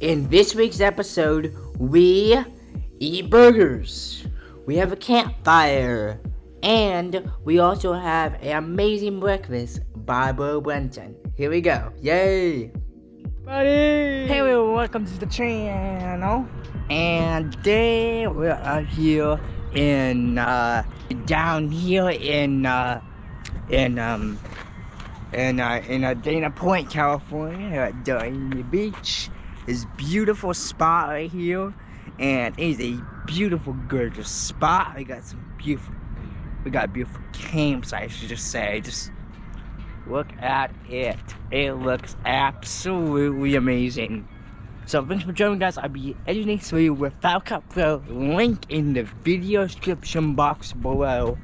In this week's episode, we eat burgers. We have a campfire. And we also have an amazing breakfast by Bo Brenton. Here we go. Yay! Buddy! Hey everyone, welcome to the channel. And today we are here in uh down here in uh in um in uh in uh, Dana Point, California at Dana Beach. This beautiful spot right here. And it is a beautiful gorgeous spot. We got some beautiful we got beautiful campsite, I should just say. Just look at it. It looks absolutely amazing. So thanks for joining guys. I'll be editing for you with Final Cut Pro. Link in the video description box below.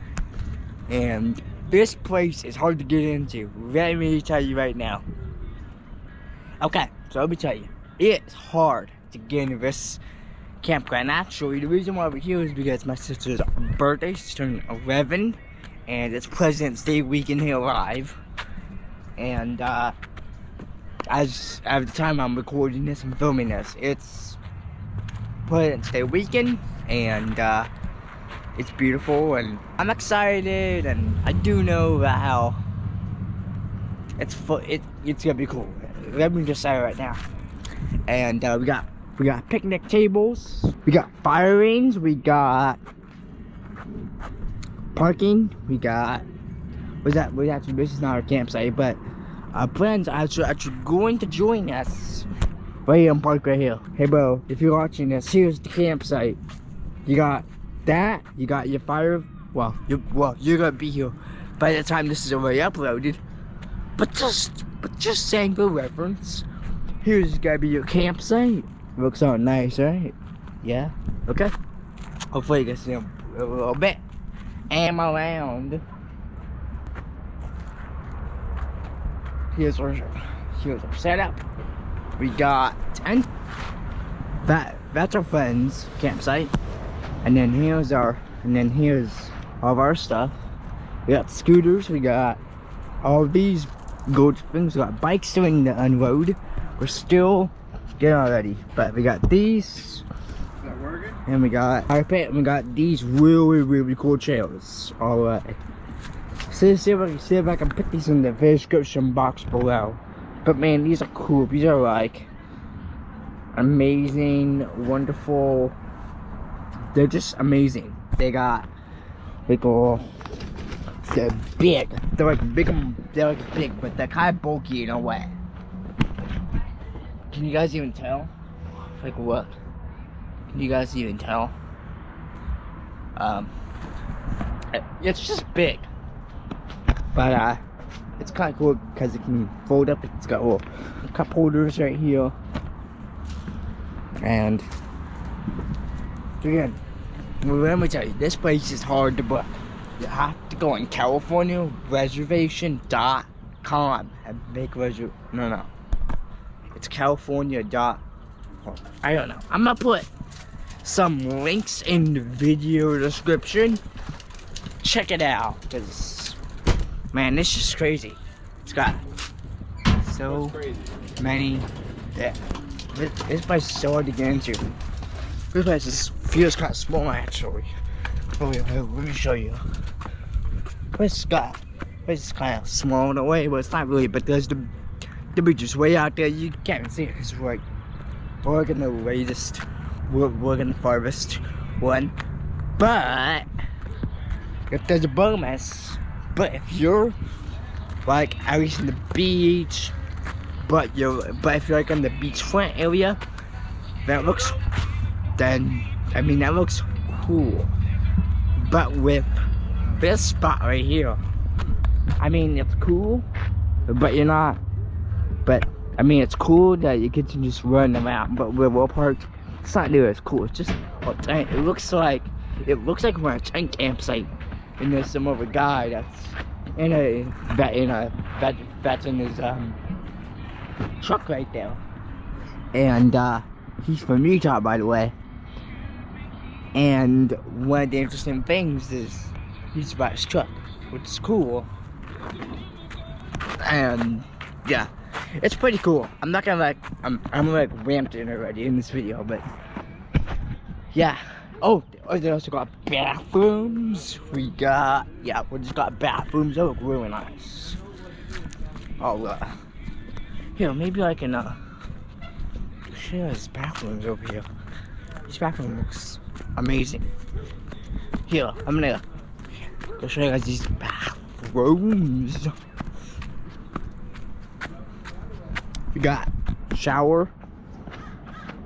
And this place is hard to get into. Let me tell you right now. Okay, so let me tell you. It's hard to get into this campground. Actually, the reason why we're here is because my sister's birthday. She's turning 11. And it's President's Day weekend here live. And, uh, as at the time I'm recording this and filming this, it's President's Day weekend. And, uh, it's beautiful. And I'm excited. And I do know that how it's, it, it's gonna be cool. Let me just say it right now. And, uh, we got we got picnic tables. We got fire rings. We got parking. We got was that we actually this is not our campsite, but our friends are actually, actually going to join us right here on park right here. Hey bro, if you're watching this, here's the campsite. You got that, you got your fire well you well you're gonna be here by the time this is already uploaded. But just but just saying for reference, here's gonna be your campsite. Looks all nice, right? Yeah? Okay. Hopefully you can see them a little bit. Am around. Here's our here's our setup. We got tent. That that's our friend's campsite. And then here's our and then here's all of our stuff. We got scooters, we got all these good things, we got bikes doing the unload. We're still getting already. But we got these. And we got our and we got these really really cool chairs. Alright. So see if I can see if I can put these in the description box below. But man, these are cool. These are like amazing, wonderful. They're just amazing. They got like all they're big. They're like big they're like big, but they're kind of bulky in a way. Can you guys even tell? Like what? Can you guys even tell? Um, it's just big, but uh, it's kind of cool because it can fold up. It's got little cup holders right here, and again, me tell you, this place is hard to book. You have to go on California Reservation.com and make reservation. No, no it's California dot. I don't know. I'm gonna put some links in the video description. Check it out, cause man, this is crazy. It's got so many. Yeah, this, this place is so hard to get into. This place is, feels kind of small actually. Oh, wait, wait, let me show you. This got this is kind of small in a way, but it's not really. But there's the the beach is way out there. You can't see it we're like working the latest, we're working the farthest one. But if there's a bonus, but if you're like at least in the beach, but you're but if you're like on the beachfront area, that looks then I mean that looks cool. But with this spot right here, I mean it's cool, but you're not but I mean, it's cool that you get to just run around. But River Park, it's not near as cool. It's just it looks like it looks like we're at a campsite, and there's some other guy that's in a that in a that that's in his um truck right there, and uh, he's from Utah, by the way. And one of the interesting things is he's about his truck, which is cool. And yeah, it's pretty cool. I'm not gonna like I'm I'm like ramped in already in this video, but yeah. Oh, oh they also got bathrooms. We got yeah, we just got bathrooms. They look really nice. Oh, uh, here maybe I can uh share his bathrooms over here. This bathroom looks amazing. Here, I'm gonna go show you guys these bathrooms. We got shower.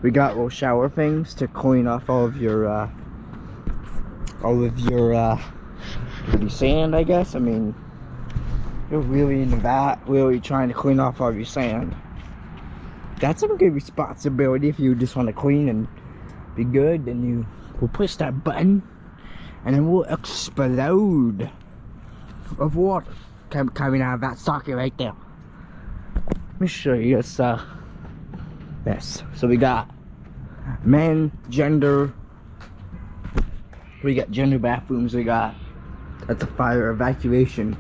We got little shower things to clean off all of your uh, all of your uh, your sand, I guess. I mean, you're really in the vat, really trying to clean off all of your sand. That's some good responsibility if you just want to clean and be good. Then you will push that button, and then we'll explode of water coming out of that socket right there. Let me show you this uh this. So we got men, gender. We got gender bathrooms. We got that's a fire evacuation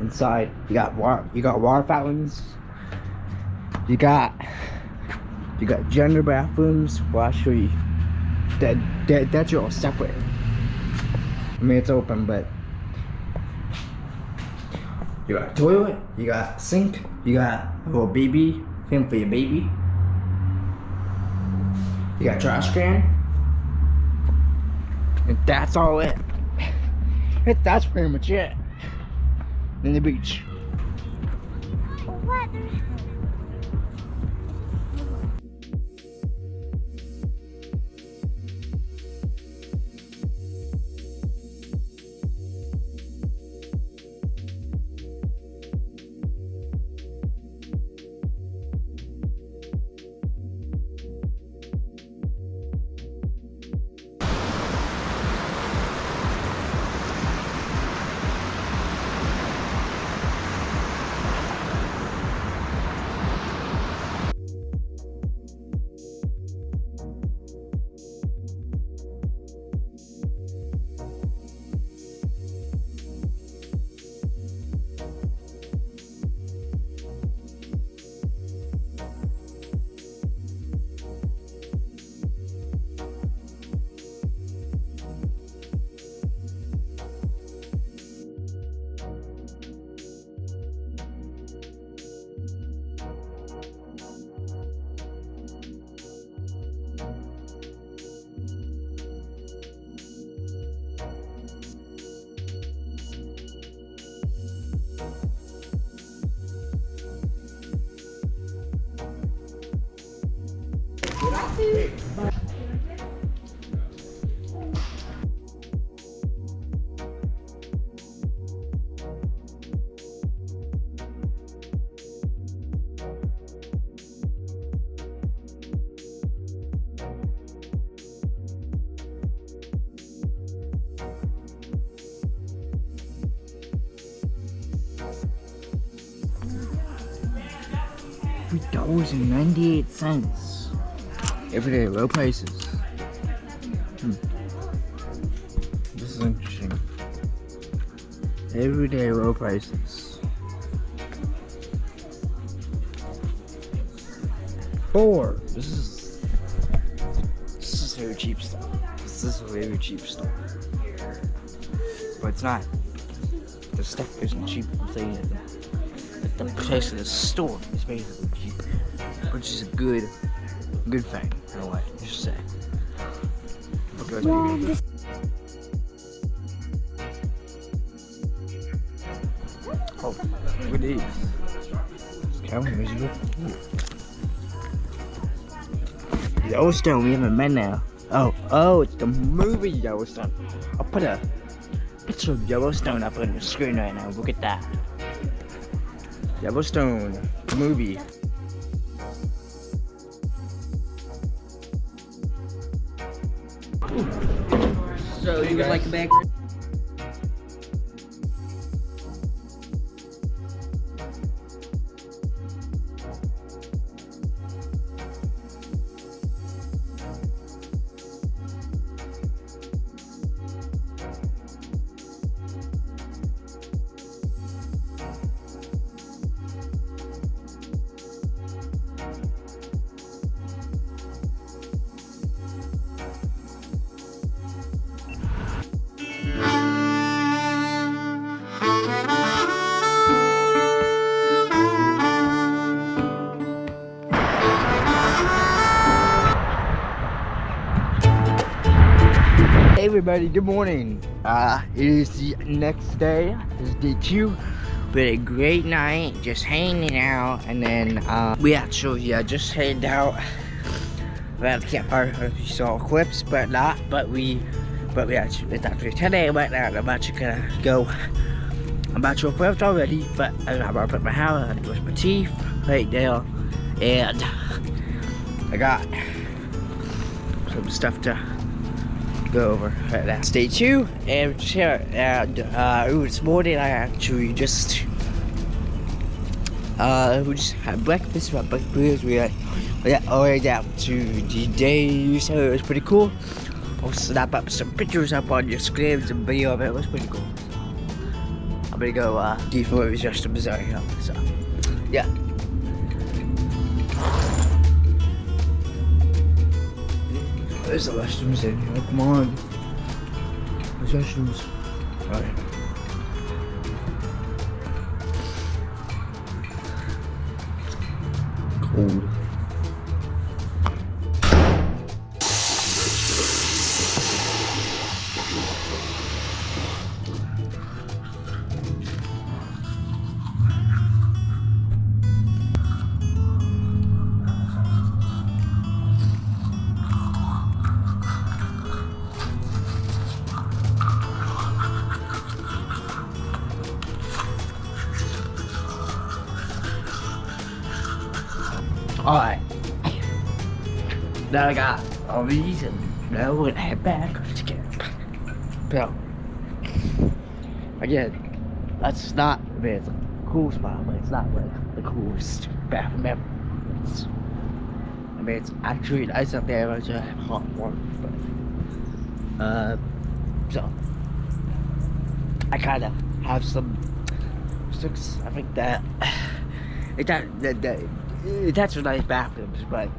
inside. You got water. You got water fountains. You got you got gender bathrooms. Well, I'll show you. That that that's all separate. I mean, it's open, but you got a toilet. You got sink. You got a little baby thing for your baby. You got trash can. And that's all it. that's pretty much it. Then the beach. What? Three prices. Four. This is this is very cheap stuff. This is very cheap stuff. But it's not. The stuff isn't cheap. I'm saying it. The price of the store is basically cheap, which is a good, good thing in a way. Just say. Okay, Oh, look at these. Calvin, where's your Yellowstone, we haven't been there. Oh, oh, it's the movie Yellowstone. I'll put a picture of Yellowstone up on the screen right now. Look at that. Yellowstone, movie. So you would like a bag? Good morning. Uh, it is the next day. It's day two. We had a great night, just hanging out, and then uh, we actually uh, just headed out. We a campfire, if you saw clips, but not. But we, but we actually it's actually today right now. I'm actually gonna go. I'm about to approach already, but I'm about to put my hair, I brush my teeth right there, and I got some stuff to go over right now. Stay tuned and. And uh, this morning I actually just uh we just had breakfast. Had breakfast. We had the way down to the day, so it was pretty cool. I'll snap up some pictures up on your screen, some video of it. It was pretty cool. I'm gonna go uh, deep it was just a bizarre hill. So yeah. There's the restrooms in here. Come on. There's restrooms. Alright. Now I got these and now we're gonna head back. To camp. So, again, that's not, I mean, it's a cool spot, but it's not like the coolest bathroom ever. It's, I mean, it's actually nice up there, but it's a hot water, but, uh, so, I kind of have some six, I think that, it, that, that, that that's a nice bathrooms, but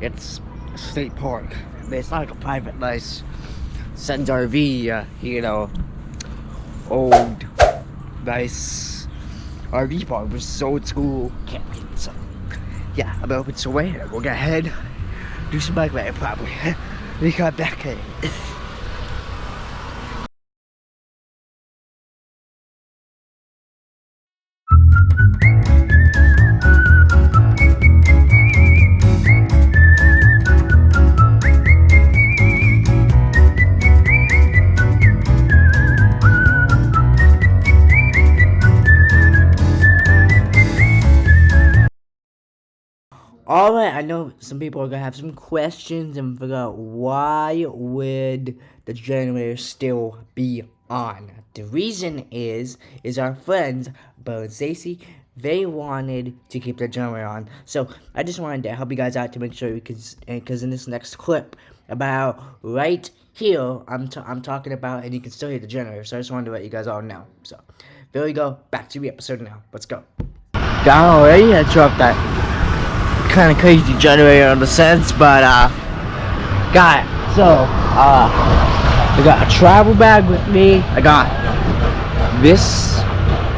it's a state park. It's not like a private, nice Sens RV, uh, you know, old, nice RV park, is old school camping. So, yeah, I'm open to wait. We'll go ahead, do some bike riding probably. we got back in. Alright, I know some people are gonna have some questions and figure out why would the generator still be on. The reason is, is our friends, Bo and Stacy, they wanted to keep the generator on. So I just wanted to help you guys out to make sure because because in this next clip about right here, I'm t I'm talking about and you can still hear the generator. So I just wanted to let you guys all know. So there we go. Back to the episode now. Let's go. Got already. I dropped that kind of crazy generator on the sense, but uh, got it. So uh, I got a travel bag with me. I got this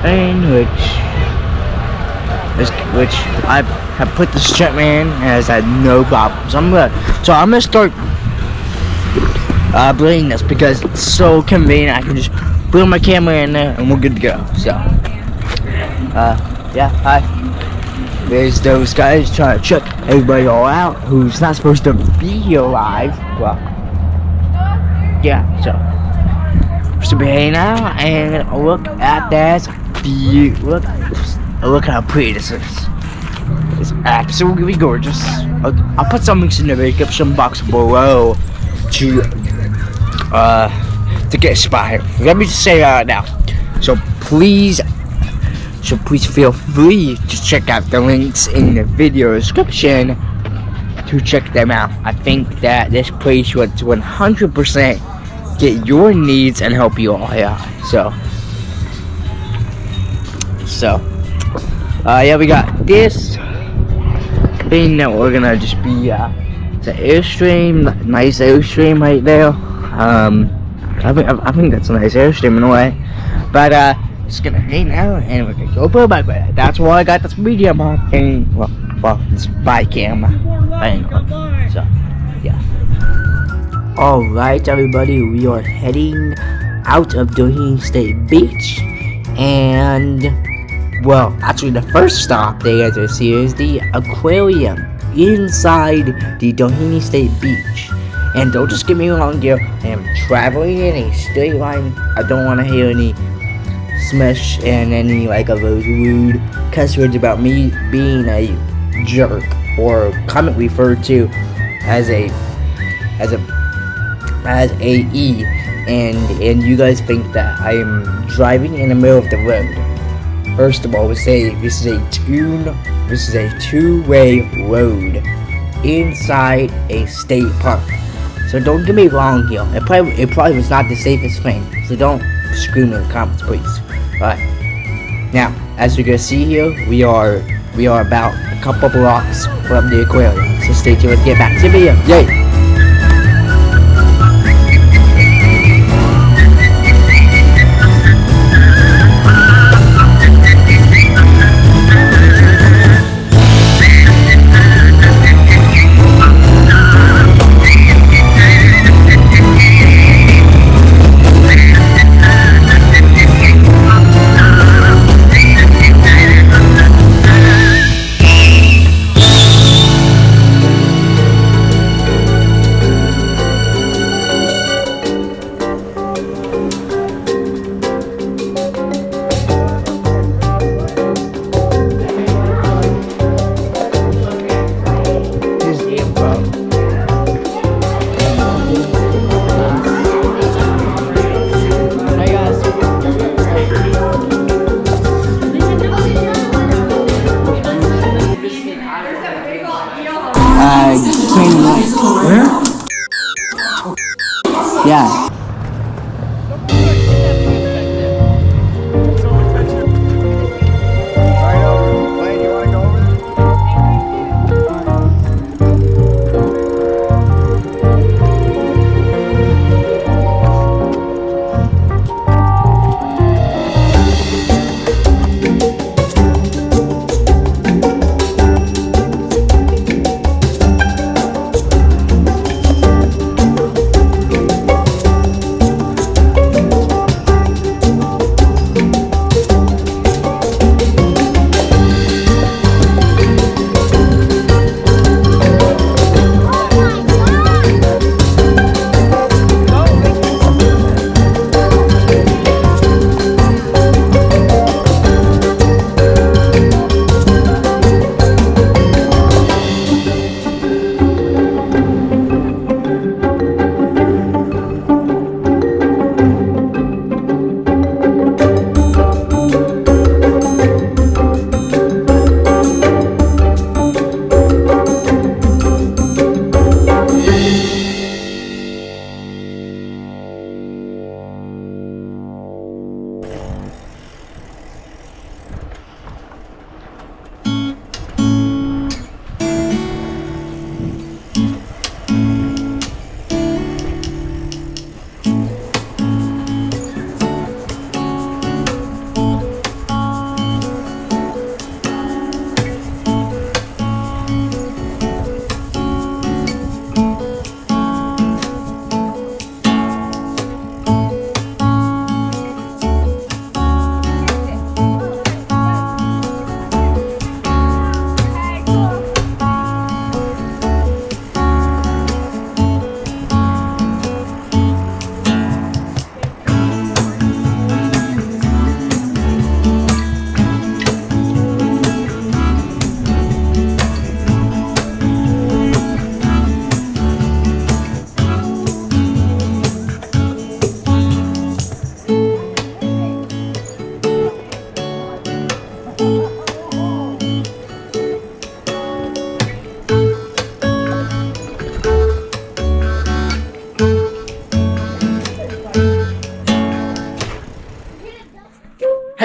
thing, which is which I have put the strap in and has had no problems. I'm gonna so I'm gonna start uh, bringing this because it's so convenient. I can just put my camera in there and we're good to go. So uh, yeah, hi. There's those guys trying to check everybody all out who's not supposed to be here live. Well, yeah, so. Supposed to be hanging out and look at that view. Look, look how pretty this is. It's absolutely gorgeous. I'll, I'll put some links in the description box below to uh to get inspired. Let me just say that now. So please so please feel free to check out the links in the video description to check them out. I think that this place would 100% get your needs and help you all out. So, so, uh, yeah, we got this thing that we're gonna just be, uh, it's an Airstream, nice Airstream right there. Um, I think, I think that's a nice Airstream in a way. But, uh, just gonna hang out and we're gonna go for a bike. That's why I got this medium on and well, well, this bike camera thing. So, yeah. Alright everybody, we are heading out of Doheny State Beach and well, actually the first stop they get to see is the aquarium inside the Doheny State Beach. And don't just get me wrong here, I am traveling in a straight line. I don't want to hear any smash and any like of those rude cuss words about me being a jerk or comment referred to as a as a as a E and and you guys think that I am driving in the middle of the road. First of all, we say this is a tune this is a two-way road inside a state park. So don't get me wrong here. It probably it probably was not the safest thing. So don't scream in the comments, please. Alright. Now, as you can see here, we are we are about a couple blocks from the aquarium. So stay tuned. Get back to video. Yay!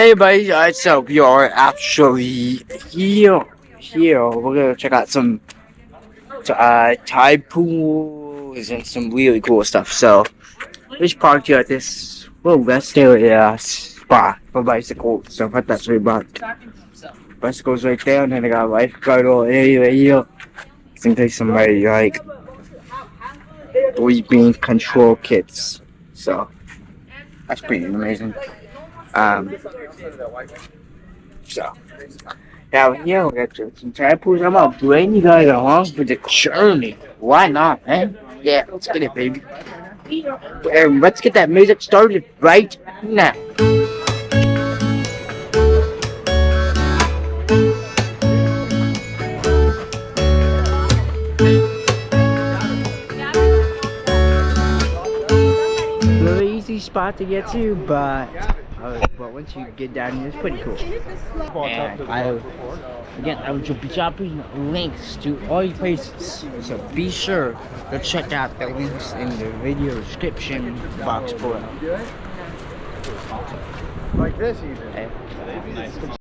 Hey everybody, uh, so we are actually here, here, we're gonna check out some uh, tide pools and some really cool stuff, so we just parked here at this little rest area spot for bicycles, so I that's really marked. Bicycles right there, and then I got a lifeguard all area here, in case somebody like three bean control kits. So that's pretty amazing. Um, so now here we got some samples. I'm gonna bring you guys along for the journey. Why not, man? Yeah, let's get it, baby. And let's get that music started right now. Easy spot to get to, but uh, but once you get down here, it's pretty cool. And I, again, I will be dropping links to all these places, so be sure to check out the links in the video description box below. Like this even.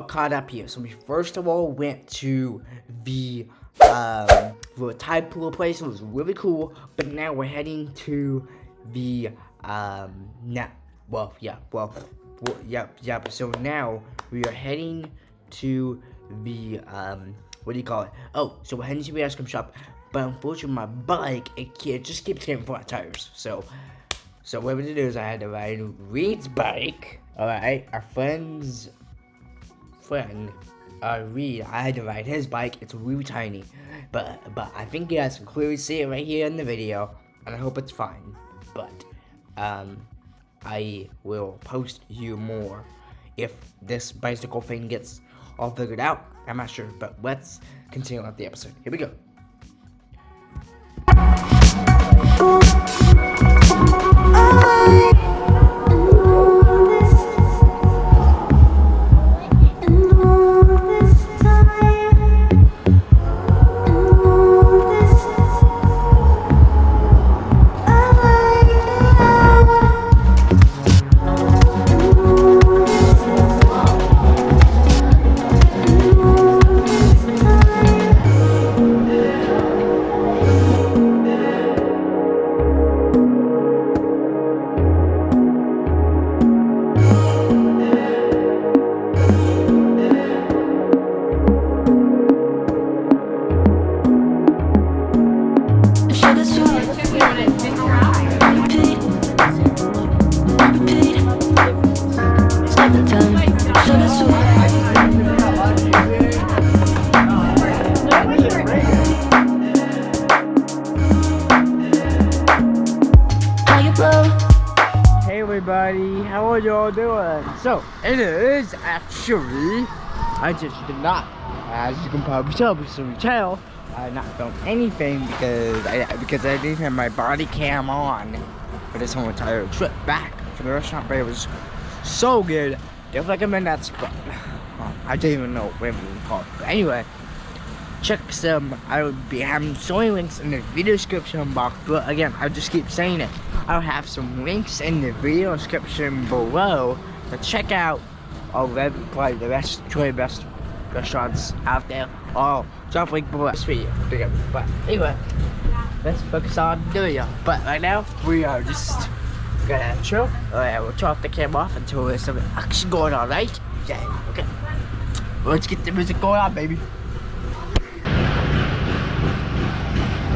All caught up here. So we first of all went to the um the tide pool place. It was really cool. But now we're heading to the um now well yeah well, well yep yep. So now we are heading to the um what do you call it? Oh, so we're heading to the ice cream shop. But unfortunately, my bike it, it just keeps getting flat tires. So so what we did is I had to ride Reed's bike. Alright, our friend's friend, uh, Reed, I had to ride his bike. It's really tiny. But but I think you guys can clearly see it right here in the video. And I hope it's fine. But um I will post you more if this bicycle thing gets all figured out. I'm not sure, but let's continue on the episode. Here we go. I just did not, as you can probably tell, because you I not filmed anything because I because I didn't have my body cam on for this whole entire trip back from the restaurant, but it was so good. Definitely recommend that spot. I don't even know what it was called, but anyway, check some. I will be having so many links in the video description box. But again, I just keep saying it. I'll have some links in the video description below to check out all the probably the best, truly best restaurants out there. Oh, drop link below this video. But anyway, let's focus on the video. But right now, we are just gonna chill. Alright, we'll turn off the camera off until there's some action going on, right? Yeah, okay. Let's get the music going on, baby.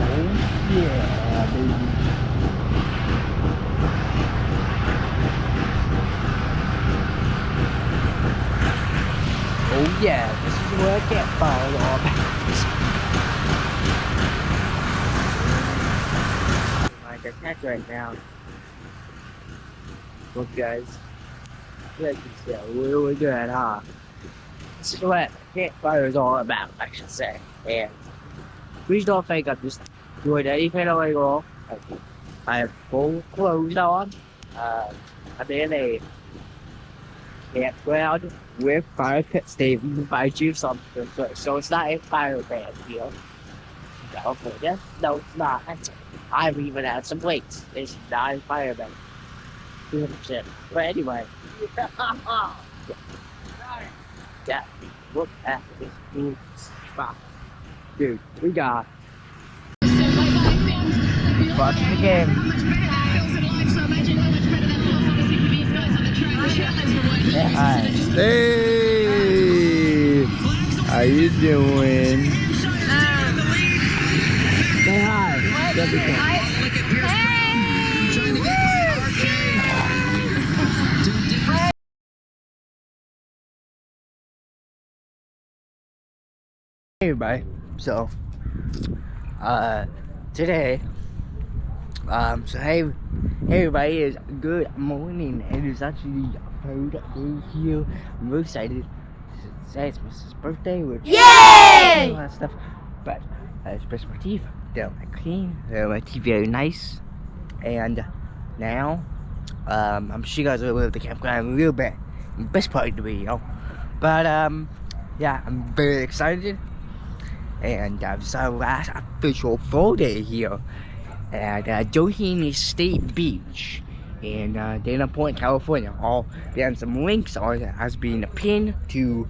Oh yeah, baby. Oh yeah, this is where I get fired all about. Like right now. Look, guys. Look, yeah, we're, we're good, huh? This is what campfire is all about, I should say. And please don't think I'm just doing anything illegal. I have full clothes on. Uh, I'm in a campground with fire pit Steve invite you something. So, so it's not a fire band deal. California? No, it's not. I've even had some weights. It's not a fire band. 200%. But anyway. yeah. Look at this new spot. Dude, we got. Watching the game. Hi. Hey! How you doing? Say hi. That'd be cool. Hey everybody. So, uh, today, um, so hey, hey everybody, it's good morning. And It is actually here. I'm very excited. Today it's Mrs. birthday. We're Yay! all that stuff. But uh, I brush my teeth. They're my clean. They're my teeth very nice. And now, um, I'm sure you guys will live the campground a little bit. Best part of the video. But um, yeah, I'm very excited. And uh, this is our last official full day here at uh, Doheny State Beach in uh, Dana Point, California. I'll some links on as being a pin to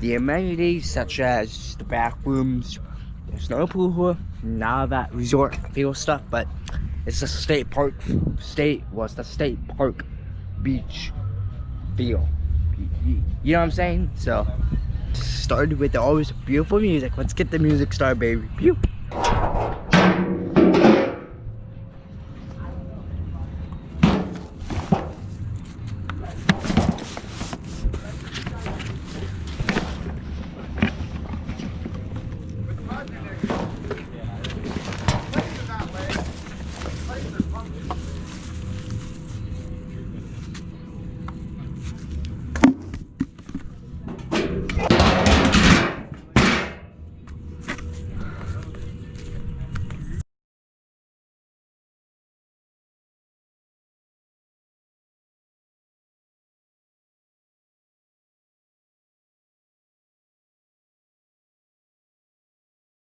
the amenities such as the bathrooms, the snow pool, of that resort feel stuff, but it's a state park, state was the state park beach feel. You know what I'm saying? So, started with the always beautiful music. Let's get the music started, baby. Pew.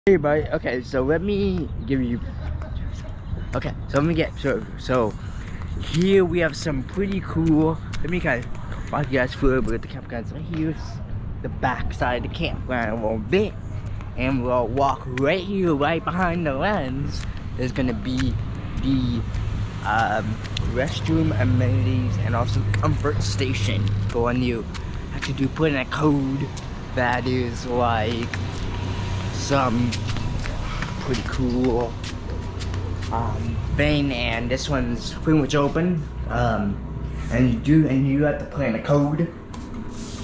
Hey okay, so let me give you Okay, so let me get so so here we have some pretty cool let me kind of walk you guys through with the campground. So here's the back side of the campground a little bit. And we'll walk right here, right behind the lens is gonna be the um, restroom amenities and also comfort station for when you to do put in a code that is like some pretty cool. Um, thing and this one's pretty much open. Um, and you do and you have to put in a code.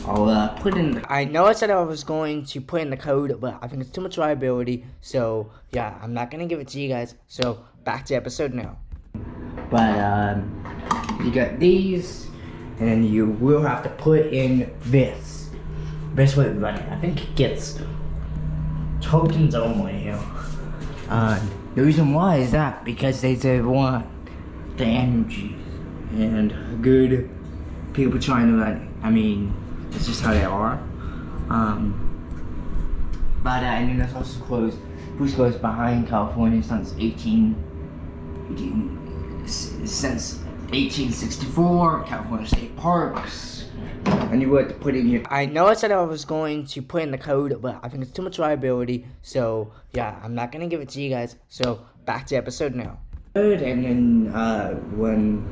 I'll uh, put in the I know I said I was going to put in the code but I think it's too much liability. So yeah I'm not gonna give it to you guys. So back to episode now. But um, you got these and you will have to put in this. This way running. I think it gets tokens only here. Uh, the reason why is that because they they want the energy and good people trying to like I mean it's just how they are. Um, but uh, and then there's also closed. Bruce goes behind California since 18, 18 s- since 1864. California State Parks. And you would put in your. I know I said I was going to put in the code, but I think it's too much liability. So yeah, I'm not gonna give it to you guys. So back to episode now. And then uh, when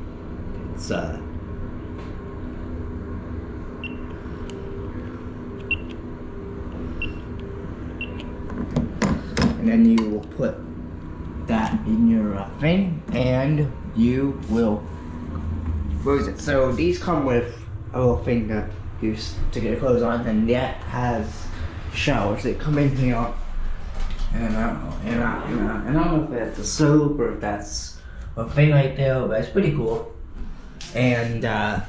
it's uh. And then you will put that in your uh, thing, and you will. What is it? So these come with thing to use to get your clothes on, and that has showers that come in here. And I don't know, and I, and I, and I don't know if that's a soap or if that's a thing right there, but it's pretty cool. and uh,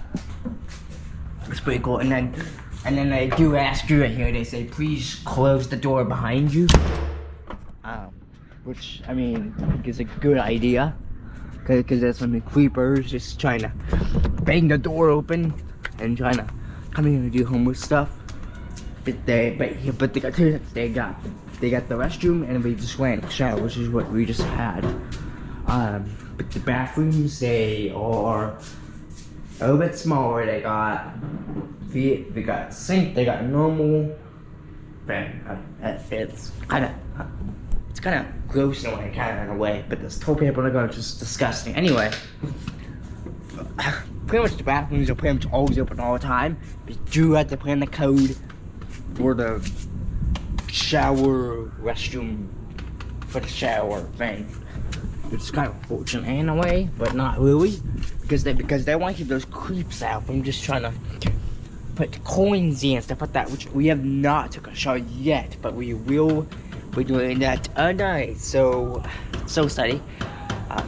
it's pretty cool. And then, and then they do ask you right here. They say, please close the door behind you. Um, which I mean, is a good idea, because there's some creepers just trying to bang the door open and trying to come in and do homework stuff. But they, but yeah, but they got they got they got the restroom and we just went shower, which is what we just had. Um, but the bathrooms they are a little bit smaller. They got they, they got sink. They got normal. But uh, it's kind of it's kind of gross in a way, kind of in a way. But this toilet paper are just disgusting. Anyway, pretty much the bathrooms are pretty much always open all the time. But you have to put in the code for the shower restroom for the shower thing. It's kind of fortunate in a way, but not really, because they because they want to keep those creeps out from just trying to put coins in and stuff like that, which we have not took a shower yet, but we will be doing that tonight. So, so study. Uh,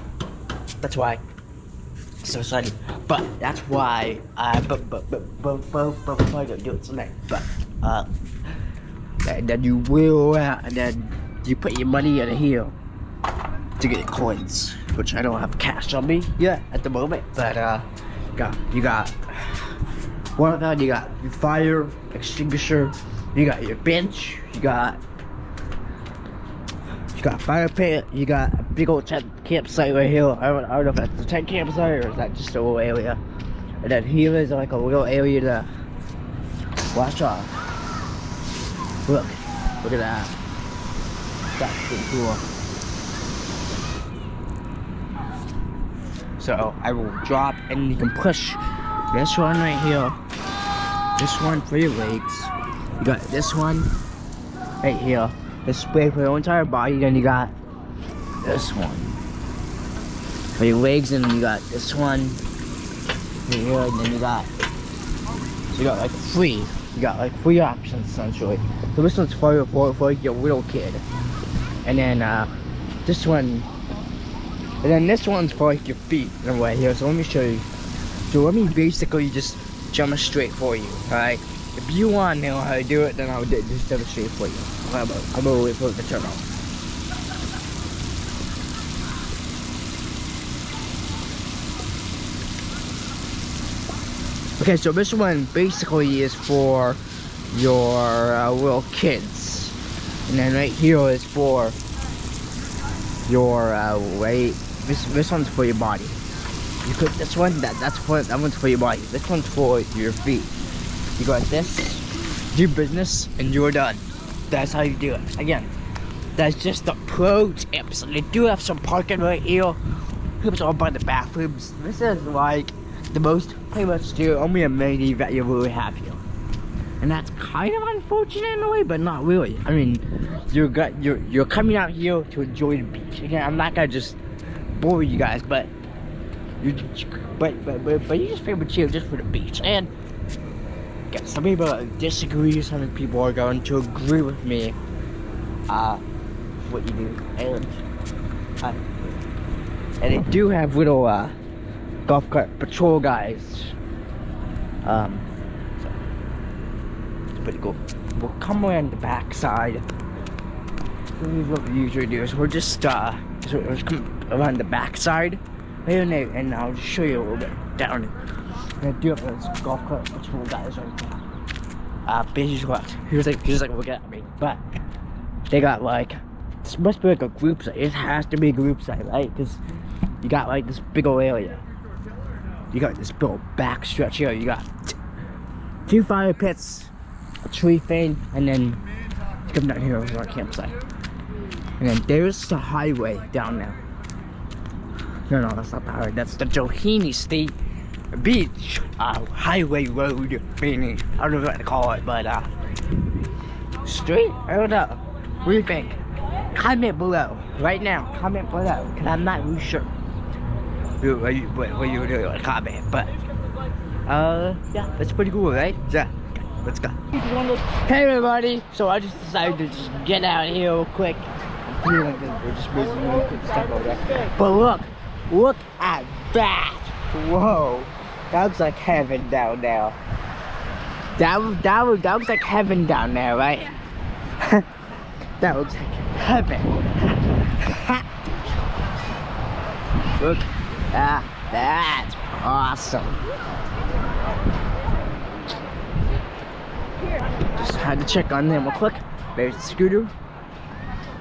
that's why. So study. But that's why I but but but but but but I don't do it tonight. But uh, and then you will uh, and then you put your money in here to get coins, which I don't have cash on me yet at the moment. But uh, you got you got one of that. You got your fire extinguisher. You got your bench. You got got fire pit. You got a big old tent campsite right here. I don't, I don't know if that's a tent campsite or is that just a little area. And then here is like a little area to wash off. Look, look at that. That's pretty cool. So I will drop and you can push this one right here. This one for your legs. You got this one right here. This spray for your entire body. Then you got this one for your legs, and then you got this one right here. And then you got so you got like three. You got like three options essentially. So this one's for for for your little kid, and then uh, this one and then this one's for like your feet in a way here. So let me show you. So let me basically just jump straight for you. Alright? If you want to know how to do it, then I'll just demonstrate for you. I'm gonna, I'm gonna wait for it to turn on. Okay, so this one basically is for your uh, little kids. And then right here is for your uh, weight. This this one's for your body. You put this one. That that's for that one's for your body. This one's for your feet. You got this. Do business and you're done. That's how you do it. Again, that's just the pro tips. They do have some parking right here. It's all by the bathrooms. This is like the most pretty much the only amenity that you really have here. And that's kind of unfortunate in a way, but not really. I mean, you're got you're you're coming out here to enjoy the beach. Again, I'm not gonna just bore you guys, but you but but but, but you just feel chill just for the beach. And yeah, some people disagree, some people are going to agree with me. Uh, what you do, and uh, and they do have little uh golf cart patrol guys. Um, so it's pretty cool. We'll come around the back side. What we usually do. Is we're just uh, so just come around the back side, and, and I'll just show you a little bit down. I do have those golf cart patrol guys right now. Uh, basically what? He was like, he was like looking at me, but they got like this must be like a group site. It has to be a group site, right? Because you got like this big old area. You got this big old back stretch here. You got two fire pits, a tree thing, and then come down here over our campsite. And then there's the highway down there. No, no, that's not the highway. That's the Doheny State Beach uh, Highway Road. Meaning, I don't know what to call it, but uh, street? I don't know. What do you think? Comment below right now. Comment below, cause I'm not really sure what you what, what you do in comment, but uh, yeah, that's pretty cool, right? Yeah. Let's go. Hey everybody! So I just decided to just get out here real quick. Doing. But look, look at that! Whoa! That looks like heaven down there. That was that was that looks like heaven down there, right? that looks like heaven. Look at that. Awesome. Just had to check on them real quick. There's the scooter.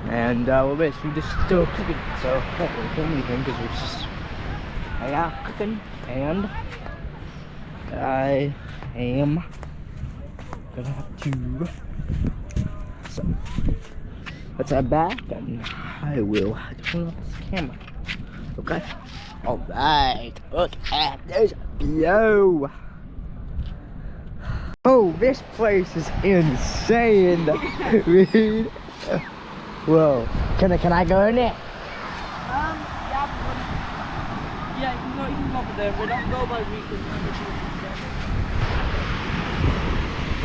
And uh, we're basically just still cooking. So, can't really anything because we're just hanging out cooking. And I am gonna have to. So, let's head back and I will turn off this camera. Okay? Alright, look at this view. Oh, this place is insane, dude. Whoa, can I can I go in it? Um, yeah, yeah, you can go, you can go over there, but don't go by because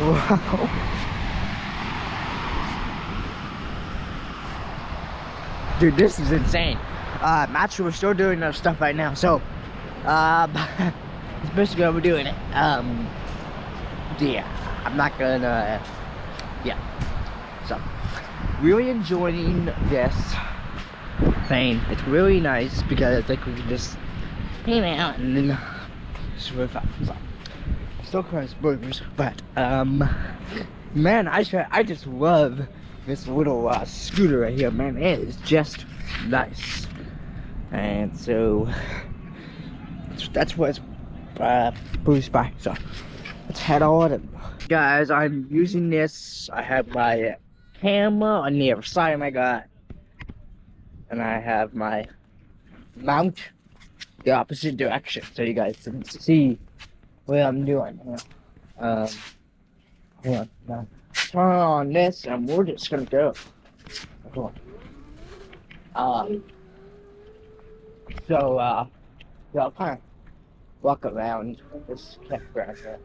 Wow. Dude, this is insane. Uh, actually, we're still doing our stuff right now, so, um, it's basically what we're doing it. Um, yeah, I'm not gonna, yeah. So, really enjoying this thing. It's really nice because I think we can just hang out and then. So, cries burgers, but um, man, I swear, I just love this little uh, scooter right here, man. It is just nice, and so that's, that's what it's uh, by. So let's head on. And, guys, I'm using this. I have my camera on the other side of my gut, and I have my mount the opposite direction, so you guys can see what I'm doing. here. Um, hold on. Turn on this, and we're just gonna go. Hold on. Um. So, uh, yeah, I'll kind of walk around this campground here.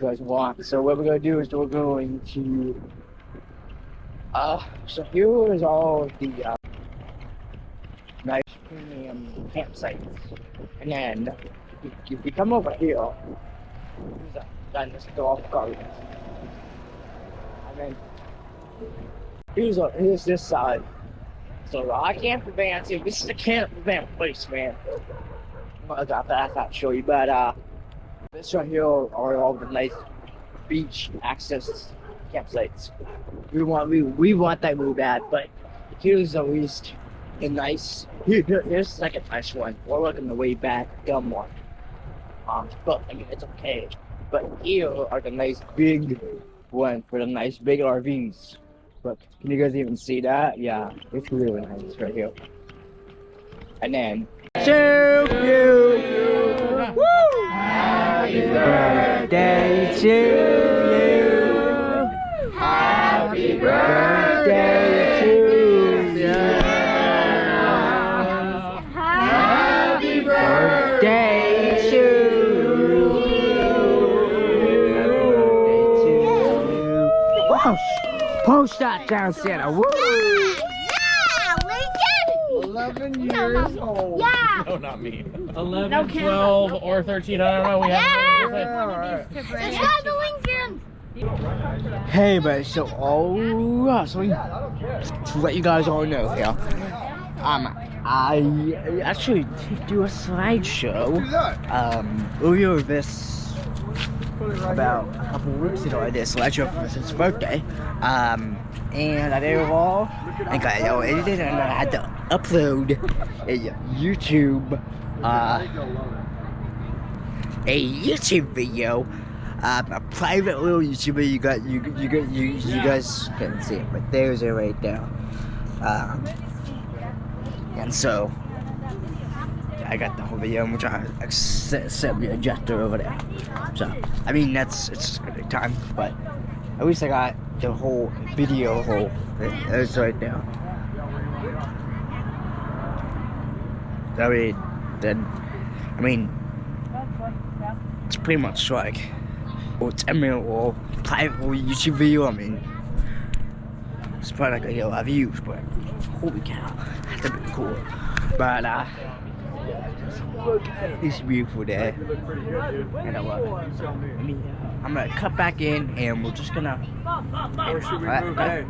You guys want. So what we're gonna do is we're going to. Uh, so here is all the uh, nice premium campsites, and then if, we come over here, then this golf cart. And then here's a here's this side. So I can't prevent see this is the prevent place, man. I got that I thought to show you, but uh this right here are all the nice beach access campsites. We want we we want that move bad, but here's at least a nice here, here- here's like a nice one. We're looking the way back, one. Um but I mean it's okay. But here are the nice big one for the nice big RVs. But can you guys even see that? Yeah, it's really nice right here. And then to you. Woo! Happy birthday to you. Happy birthday post that down, Santa. Woo! Yeah, Lincoln. 11 years old. Yeah. No, not me. 11, No, Kim. 12 or 13, I don't know. We haven't. Yeah. Subscribe to Lincoln. Hey, but so oh, uh, so to let you guys all know here, um, I actually did do a slideshow. Um, earlier this about a couple weeks ago, I did a slideshow for his birthday. Um, and I did it all, and got it all edited, and I had to upload a YouTube, uh, a YouTube video um, a private little YouTuber. You got you you got you you guys couldn't see it, but there's it right there. Um, and so I got the whole video, which I set, the adjuster over there. So I mean that's it's a good time, but at least I got the whole video whole. It's right there. I mean, then I mean it's pretty much like or 10 minute or private YouTube video. I mean, it's probably not gonna get a lot of views, but holy cow, that'd be cool. But uh, It's beautiful day. And mean, I'm gonna cut back in and we're just gonna. Or should we move ahead?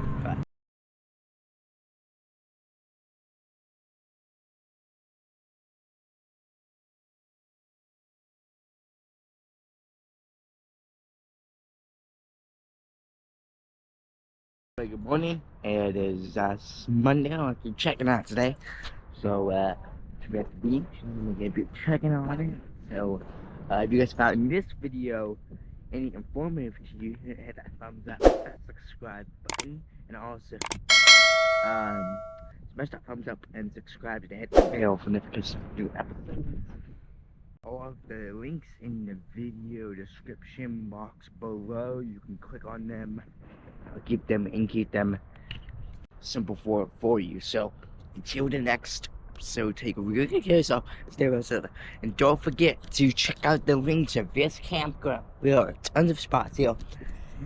Good morning. It is uh, Monday. I'm checking out today. So, uh, we're at the beach. I'm gonna be checking on it. So, uh, if you guys found this video any informative to you, hit that thumbs up, that subscribe button, and also, um, smash that thumbs up and subscribe to hit the bell for new episodes. All of the links in the video description box below, you can click on them, I'll keep them, and keep them simple for for you. So, until the next episode, take really good care of yourself, stay with us, and don't forget to check out the links of this campground. There are tons of spots here,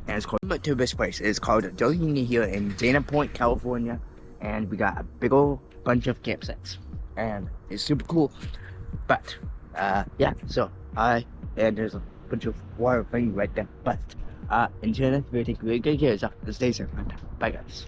and it's called but to this place. It's called Doheny here in Dana Point, California, and we got a big old bunch of campsites, and it's super cool. But uh, yeah, so I and there's a bunch of water thing right there. But uh, until next video, take really good care of yourself and stay safe. Bye, guys.